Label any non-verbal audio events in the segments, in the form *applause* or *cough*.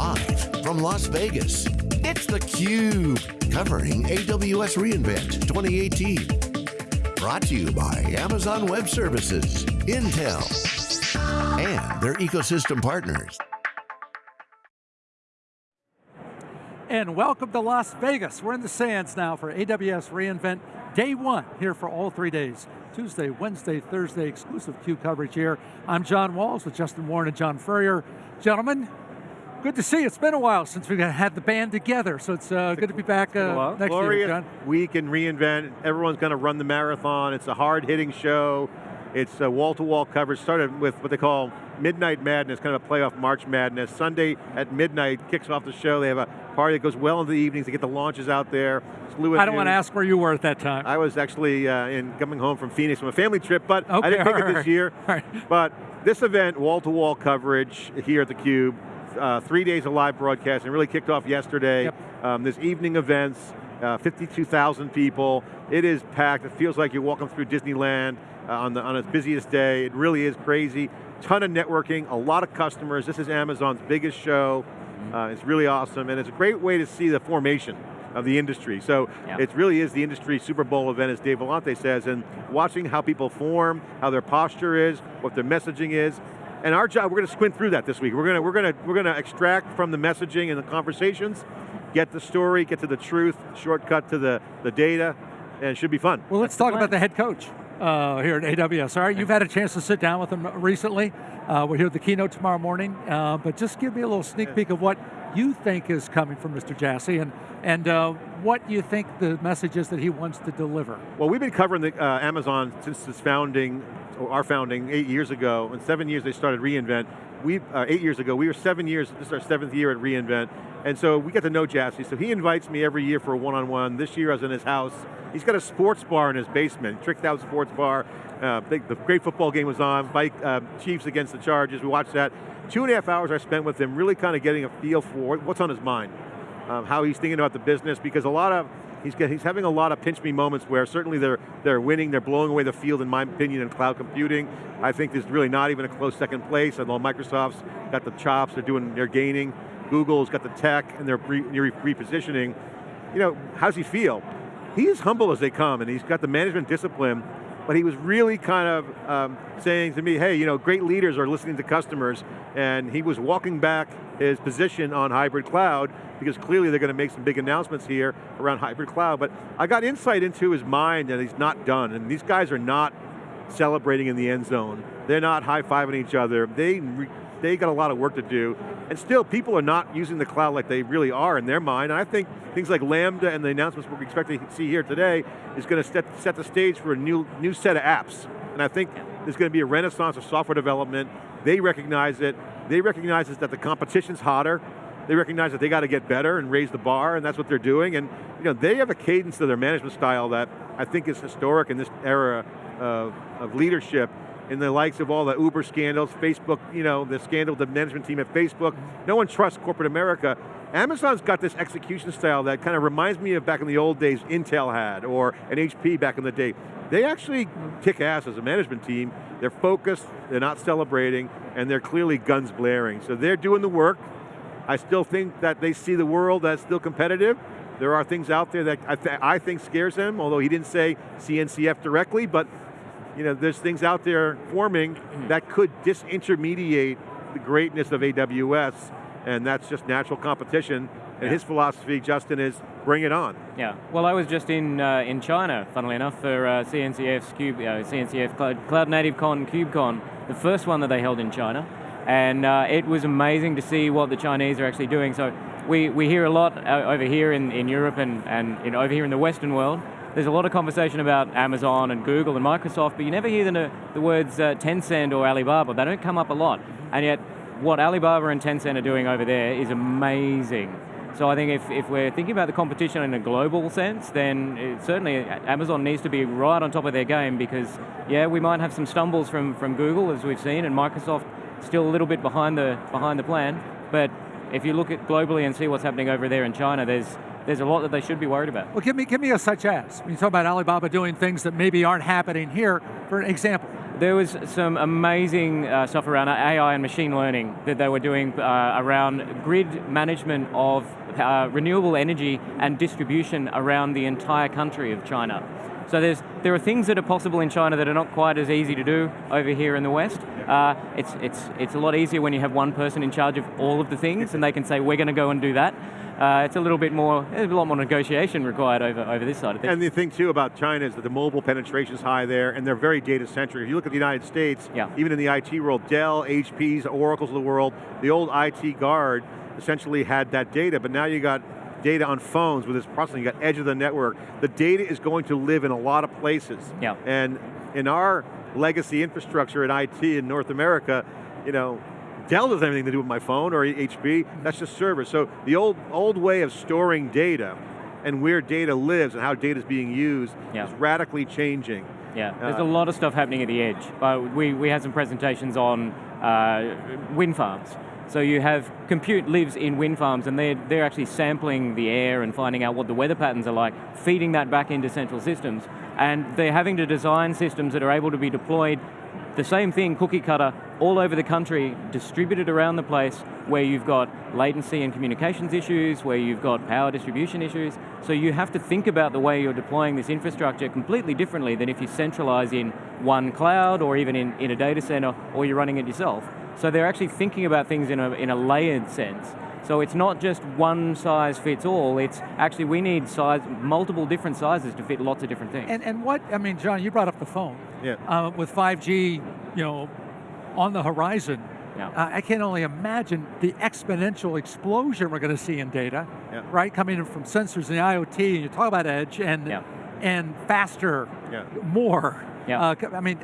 Live from Las Vegas, it's theCUBE, covering AWS reInvent 2018. Brought to you by Amazon Web Services, Intel, and their ecosystem partners. And welcome to Las Vegas. We're in the sands now for AWS reInvent day one, here for all three days. Tuesday, Wednesday, Thursday, exclusive CUBE coverage here. I'm John Walls with Justin Warren and John Furrier. Gentlemen, good to see you. It's been a while since we've had the band together, so it's uh, good to be back uh, next Glorious year, John. week in reInvent. Everyone's going to run the marathon. It's a hard-hitting show. It's a wall-to-wall -wall coverage. Started with what they call Midnight Madness, kind of a playoff March Madness. Sunday at midnight kicks off the show. They have a party that goes well into the evenings to get the launches out there. I don't want to ask where you were at that time. I was actually uh, in coming home from Phoenix from a family trip, but okay, I didn't pick right, it this year. Right. But this event, wall-to-wall -wall coverage here at theCUBE, uh, three days of live broadcast, and really kicked off yesterday. Yep. Um, there's evening events, uh, 52,000 people. It is packed, it feels like you're walking through Disneyland uh, on, the, on its busiest day. It really is crazy. Ton of networking, a lot of customers. This is Amazon's biggest show. Uh, it's really awesome, and it's a great way to see the formation of the industry. So it really is the industry Super Bowl event, as Dave Vellante says, and watching how people form, how their posture is, what their messaging is, and our job, we're going to squint through that this week. We're going to, we're going to, we're going to extract from the messaging and the conversations, get the story, get to the truth, shortcut to the, the data, and it should be fun. Well, let's talk about the head coach uh, here at AWS. All right, you've had a chance to sit down with him recently. Uh, we're here at the keynote tomorrow morning, uh, but just give me a little sneak peek of what you think is coming from Mr. Jassy and, and uh, what do you think the message is that he wants to deliver. Well, we've been covering the, uh, Amazon since its founding, or our founding, eight years ago. In seven years they started reInvent. We, uh, eight years ago, we were seven years, this is our seventh year at reInvent, and so we got to know Jassy. So he invites me every year for a one-on-one. -on -one. This year I was in his house. He's got a sports bar in his basement, tricked out sports bar. Uh, the, the, great football game was on, Bike, uh, Chiefs against the Chargers, we watched that. Two and a half hours I spent with him, really kind of getting a feel for what's on his mind, um, how he's thinking about the business, because a lot of, he's, he's having a lot of pinch me moments where certainly they're, they're winning, they're blowing away the field in my opinion in cloud computing. I think there's really not even a close second place, although Microsoft's got the chops, they're doing, they're gaining. Google's got the tech and they're re repositioning. You know, how's he feel? He's humble as they come and he's got the management discipline but he was really kind of um, saying to me, hey, you know, great leaders are listening to customers, and he was walking back his position on hybrid cloud, because clearly they're going to make some big announcements here around hybrid cloud, but I got insight into his mind and he's not done, and these guys are not celebrating in the end zone. They're not high-fiving each other. They they got a lot of work to do. And still, people are not using the cloud like they really are in their mind. And I think things like Lambda and the announcements we're expecting to see here today is going to set, set the stage for a new, new set of apps. And I think there's going to be a renaissance of software development. They recognize it. They recognize that the competition's hotter. They recognize that they got to get better and raise the bar, and that's what they're doing. And you know, they have a cadence to their management style that I think is historic in this era of, of leadership in the likes of all the Uber scandals, Facebook, you know, the scandal the management team at Facebook. No one trusts corporate America. Amazon's got this execution style that kind of reminds me of back in the old days Intel had, or an HP back in the day. They actually kick ass as a management team. They're focused, they're not celebrating, and they're clearly guns blaring. So they're doing the work. I still think that they see the world as still competitive. There are things out there that I, th I think scares them, although he didn't say CNCF directly, but you know, there's things out there forming hmm. that could disintermediate the greatness of AWS, and that's just natural competition. And yeah. his philosophy, Justin, is bring it on. Yeah, well I was just in uh, in China, funnily enough, for uh, CNCF's Cube, uh, CNCF Cloud, Cloud Native Con, KubeCon, the first one that they held in China. And uh, it was amazing to see what the Chinese are actually doing. So we, we hear a lot uh, over here in, in Europe and, and in, over here in the Western world there's a lot of conversation about Amazon and Google and Microsoft, but you never hear the, the words uh, Tencent or Alibaba. They don't come up a lot. And yet, what Alibaba and Tencent are doing over there is amazing. So I think if, if we're thinking about the competition in a global sense, then it, certainly Amazon needs to be right on top of their game because, yeah, we might have some stumbles from, from Google, as we've seen, and Microsoft still a little bit behind the, behind the plan, but if you look at globally and see what's happening over there in China, there's there's a lot that they should be worried about. Well, give me, give me a such as. When you talk about Alibaba doing things that maybe aren't happening here, for an example. there was some amazing uh, stuff around AI and machine learning that they were doing uh, around grid management of uh, renewable energy and distribution around the entire country of China. So there's, there are things that are possible in China that are not quite as easy to do over here in the West. Uh, it's, it's, it's a lot easier when you have one person in charge of all of the things and they can say, we're going to go and do that. Uh, it's a little bit more, there's a lot more negotiation required over, over this side of things. And the thing too about China is that the mobile penetration is high there and they're very data centric. If you look at the United States, yeah. even in the IT world, Dell, HPs, Oracles of the world, the old IT guard essentially had that data, but now you got data on phones with this processing, you got edge of the network. The data is going to live in a lot of places. Yeah. And in our legacy infrastructure in IT in North America, you know, Dell doesn't have anything to do with my phone or HP, that's just servers. So the old, old way of storing data and where data lives and how data is being used yeah. is radically changing. Yeah, there's uh, a lot of stuff happening at the edge. Uh, we, we had some presentations on uh, wind farms. So you have compute lives in wind farms and they're, they're actually sampling the air and finding out what the weather patterns are like, feeding that back into central systems. And they're having to design systems that are able to be deployed the same thing, cookie cutter, all over the country, distributed around the place where you've got latency and communications issues, where you've got power distribution issues. So you have to think about the way you're deploying this infrastructure completely differently than if you centralize in one cloud or even in, in a data center or you're running it yourself. So they're actually thinking about things in a, in a layered sense. So it's not just one size fits all, it's actually we need size, multiple different sizes to fit lots of different things. And, and what, I mean, John, you brought up the phone. Yeah. Uh, with 5G, you know, on the horizon, yeah. Uh, I can only imagine the exponential explosion we're going to see in data, yeah. right? Coming in from sensors and the IoT, and you talk about edge and yeah. and faster, yeah. more. Yeah. Uh, I mean,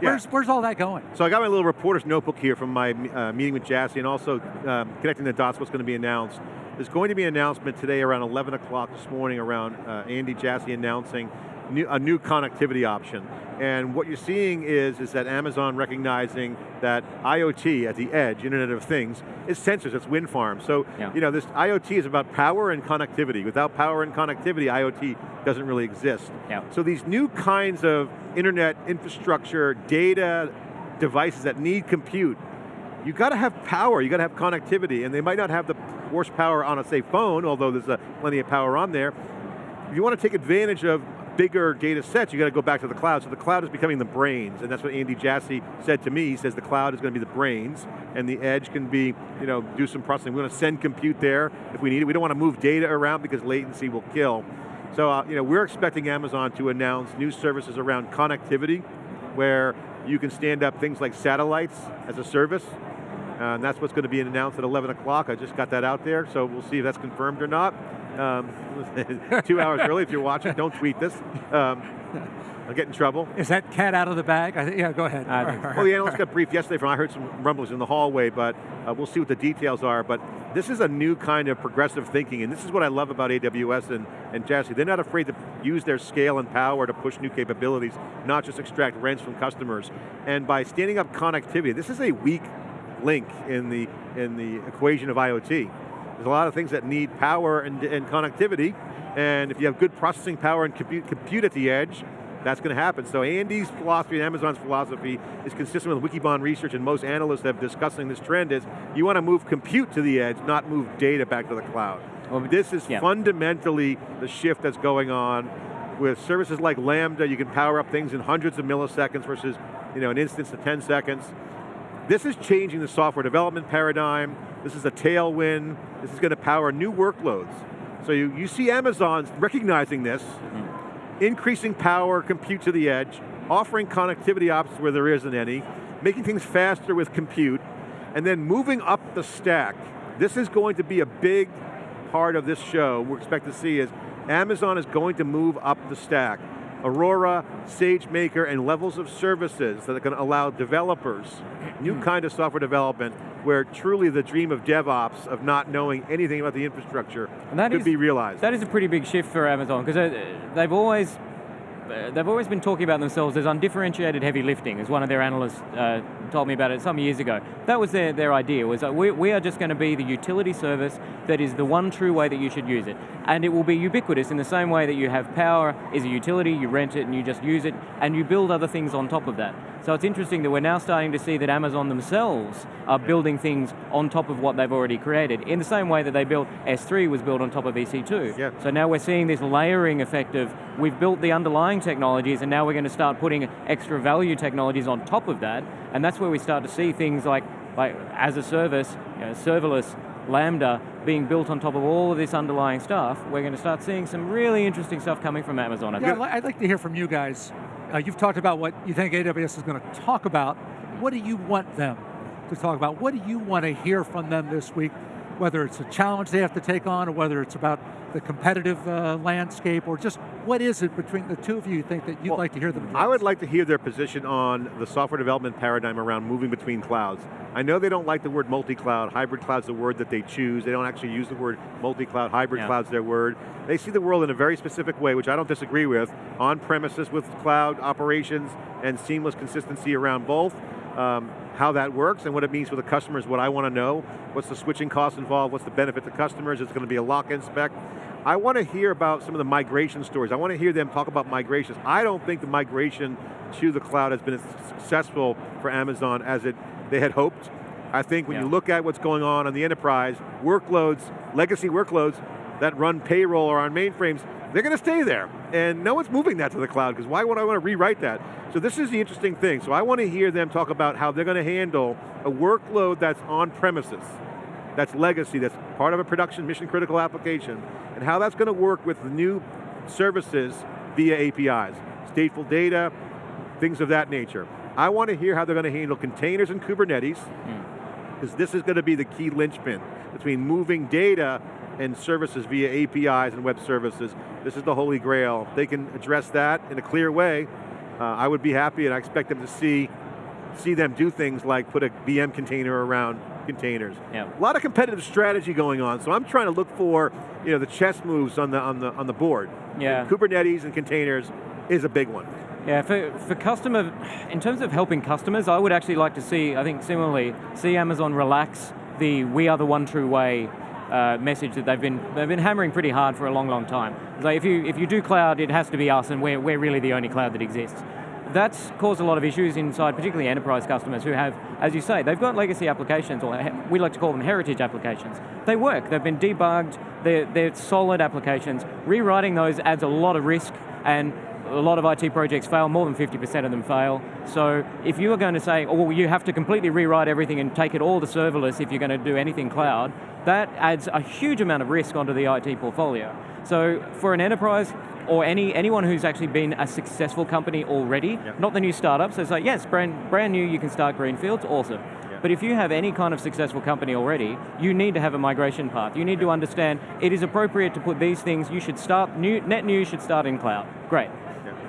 Where's, where's all that going? So I got my little reporter's notebook here from my uh, meeting with Jassy and also um, connecting the dots what's going to be announced. There's going to be an announcement today around 11 o'clock this morning around uh, Andy Jassy announcing new, a new connectivity option. And what you're seeing is, is that Amazon recognizing that IoT at the edge, Internet of Things, is sensors, it's wind farms. So, yeah. you know, this IoT is about power and connectivity. Without power and connectivity, IoT doesn't really exist. Yeah. So these new kinds of internet infrastructure, data, devices that need compute, you got to have power, you got to have connectivity, and they might not have the horsepower on a, say, phone, although there's a, plenty of power on there. If you want to take advantage of bigger data sets, you got to go back to the cloud. So the cloud is becoming the brains, and that's what Andy Jassy said to me. He says the cloud is going to be the brains, and the edge can be, you know, do some processing. We're going to send compute there if we need it. We don't want to move data around because latency will kill. So, uh, you know, we're expecting Amazon to announce new services around connectivity, where you can stand up things like satellites as a service, uh, and that's what's going to be announced at 11 o'clock. I just got that out there, so we'll see if that's confirmed or not. Um, *laughs* two hours early if you're watching, don't tweet this. Um, I'll get in trouble. Is that cat out of the bag? I yeah, go ahead. Uh, well, the analyst got briefed yesterday from, I heard some rumblings in the hallway, but uh, we'll see what the details are. But this is a new kind of progressive thinking, and this is what I love about AWS and, and Jassy. They're not afraid to use their scale and power to push new capabilities, not just extract rents from customers. And by standing up connectivity, this is a weak link in the, in the equation of IoT. There's a lot of things that need power and, and connectivity, and if you have good processing power and compute, compute at the edge, that's going to happen. So Andy's philosophy and Amazon's philosophy is consistent with Wikibon research and most analysts have discussing this trend is you want to move compute to the edge, not move data back to the cloud. Well, this is yeah. fundamentally the shift that's going on with services like Lambda, you can power up things in hundreds of milliseconds versus you know, an instance of 10 seconds. This is changing the software development paradigm. This is a tailwind. This is going to power new workloads. So you, you see Amazon recognizing this, mm. increasing power, compute to the edge, offering connectivity options where there isn't any, making things faster with compute, and then moving up the stack. This is going to be a big part of this show we expect to see is Amazon is going to move up the stack. Aurora, SageMaker, and levels of services that are going to allow developers, new hmm. kind of software development, where truly the dream of DevOps, of not knowing anything about the infrastructure, could is, be realized. That is a pretty big shift for Amazon, because they've always uh, they've always been talking about themselves as undifferentiated heavy lifting, as one of their analysts uh, told me about it some years ago. That was their, their idea, was that we, we are just going to be the utility service that is the one true way that you should use it. And it will be ubiquitous in the same way that you have power is a utility, you rent it and you just use it, and you build other things on top of that. So it's interesting that we're now starting to see that Amazon themselves are building things on top of what they've already created, in the same way that they built, S3 was built on top of EC2. Yeah. So now we're seeing this layering effect of, we've built the underlying technologies and now we're going to start putting extra value technologies on top of that, and that's where we start to see things like, like as a service, you know, serverless, Lambda being built on top of all of this underlying stuff, we're going to start seeing some really interesting stuff coming from Amazon. I Yeah, think. I'd like to hear from you guys. Uh, you've talked about what you think AWS is going to talk about. What do you want them to talk about? What do you want to hear from them this week? Whether it's a challenge they have to take on, or whether it's about the competitive uh, landscape, or just what is it between the two of you you think that you'd Well, like to hear them address? I would like to hear their position on the software development paradigm around moving between clouds. I know they don't like the word multi-cloud, hybrid cloud's the word that they choose, they don't actually use the word multi-cloud, hybrid Yeah. cloud's their word. They see the world in a very specific way, which I don't disagree with, on premises with cloud operations and seamless consistency around both. Um, how that works and what it means for the customers, what I want to know, what's the switching costs involved, what's the benefit to customers, it's going to be a lock-in spec. I want to hear about some of the migration stories. I want to hear them talk about migrations. I don't think the migration to the cloud has been as successful for Amazon as it they had hoped. I think when Yeah. you look at what's going on on the enterprise, workloads, legacy workloads that run payroll or on mainframes, they're going to stay there. And no one's moving that to the cloud, because why would I want to rewrite that? So this is the interesting thing. So I want to hear them talk about how they're going to handle a workload that's on premises, that's legacy, that's part of a production mission critical application, and how that's going to work with the new services via APIs. Stateful data, things of that nature. I want to hear how they're going to handle containers and Kubernetes, hmm. because this is going to be the key linchpin between moving data and services via APIs and web services. This is the holy grail. If they can address that in a clear way, uh, I would be happy and I expect them to see, see them do things like put a VM container around containers. Yeah. A lot of competitive strategy going on, so I'm trying to look for you know, the chess moves on the, on the, on the board. Yeah. And Kubernetes and containers is a big one. Yeah, for, for customer, in terms of helping customers, I would actually like to see, I think similarly, see Amazon relax the we are the one true way uh, message that they've been, they've been hammering pretty hard for a long, long time. So if you, if you do cloud, it has to be us and we're, we're really the only cloud that exists. That's caused a lot of issues inside, particularly enterprise customers who have, as you say, they've got legacy applications, or we like to call them heritage applications. They work, they've been debugged, they're, they're solid applications. Rewriting those adds a lot of risk and a lot of IT projects fail, more than 50% of them fail. So if you are going to say, oh, well, you have to completely rewrite everything and take it all to serverless if you're going to do anything cloud, that adds a huge amount of risk onto the IT portfolio. So for an enterprise, or any anyone who's actually been a successful company already, Yep. not the new startups, so it's like, yes, brand, brand new, you can start greenfields, awesome. But if you have any kind of successful company already, you need to have a migration path. You need to understand it is appropriate to put these things, you should start, new, net new should start in cloud. Great.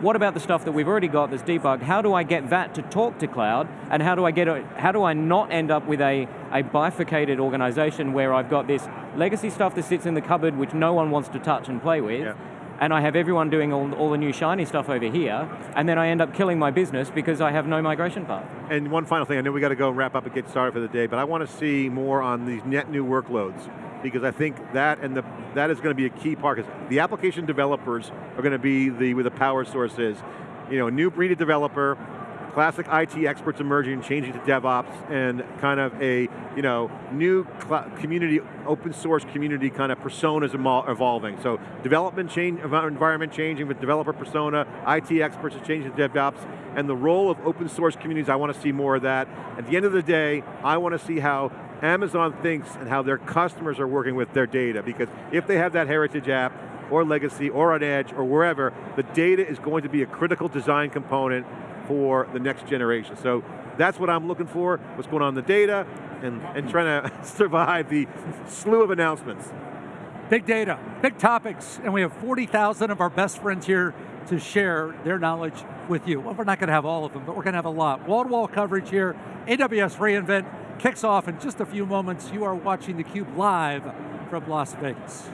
What about the stuff that we've already got that's debugged? How do I get that to talk to cloud? And how do I get a, how do I not end up with a, a bifurcated organization where I've got this legacy stuff that sits in the cupboard which no one wants to touch and play with, Yeah. And I have everyone doing all, all the new shiny stuff over here, and then I end up killing my business because I have no migration path. And one final thing, I know we got to go wrap up and get started for the day, but I want to see more on these net new workloads because I think that and the that is going to be a key part the application developers are going to be the where the power source is. You know, a new breed of developer, classic IT experts emerging, changing to DevOps, and kind of a you know new community, open source community kind of personas evolving. So development change, environment changing with developer persona, IT experts are changing to DevOps, and the role of open source communities. I want to see more of that. At the end of the day, I want to see how Amazon thinks and how their customers are working with their data, because if they have that heritage app, or legacy, or on edge, or wherever, the data is going to be a critical design component for the next generation. So that's what I'm looking for, what's going on in the data, and, and trying to *laughs* survive the slew of announcements. Big data, big topics, and we have 40,000 of our best friends here to share their knowledge with you. Well, we're not going to have all of them, but we're going to have a lot. Wall-to-wall coverage here. AWS reInvent kicks off in just a few moments. You are watching theCUBE live from Las Vegas.